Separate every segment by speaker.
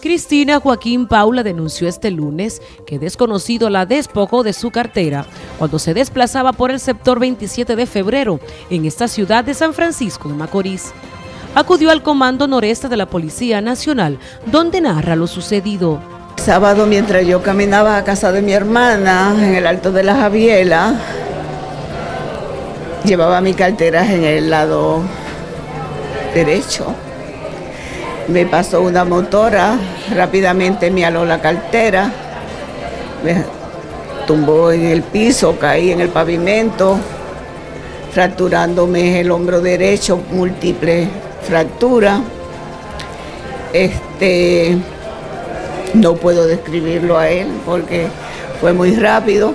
Speaker 1: Cristina Joaquín Paula denunció este lunes que desconocido la despojó de su cartera cuando se desplazaba por el sector 27 de febrero en esta ciudad de San Francisco de Macorís. Acudió al Comando Noreste de la Policía Nacional, donde narra lo sucedido.
Speaker 2: Sábado, mientras yo caminaba a casa de mi hermana en el Alto de la Javiela, llevaba mi cartera en el lado derecho me pasó una motora, rápidamente me aló la cartera, me tumbó en el piso, caí en el pavimento, fracturándome el hombro derecho, múltiple fractura. Este, no puedo describirlo a él porque fue muy rápido,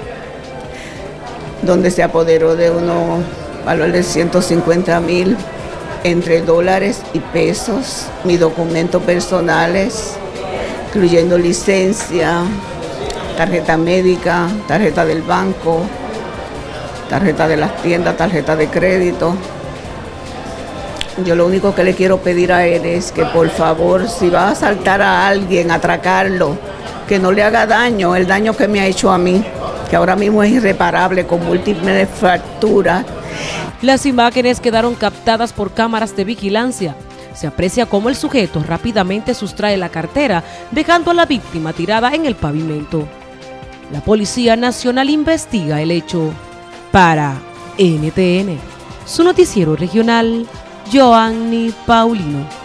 Speaker 2: donde se apoderó de unos valores de 150 mil entre dólares y pesos, mis documentos personales, incluyendo licencia, tarjeta médica, tarjeta del banco, tarjeta de las tiendas, tarjeta de crédito. Yo lo único que le quiero pedir a él es que por favor, si va a asaltar a alguien, atracarlo, que no le haga daño, el daño que me ha hecho a mí, que ahora mismo es irreparable con múltiples fracturas
Speaker 1: las imágenes quedaron captadas por cámaras de vigilancia. Se aprecia cómo el sujeto rápidamente sustrae la cartera, dejando a la víctima tirada en el pavimento. La Policía Nacional investiga el hecho. Para NTN, su noticiero regional, Joanny Paulino.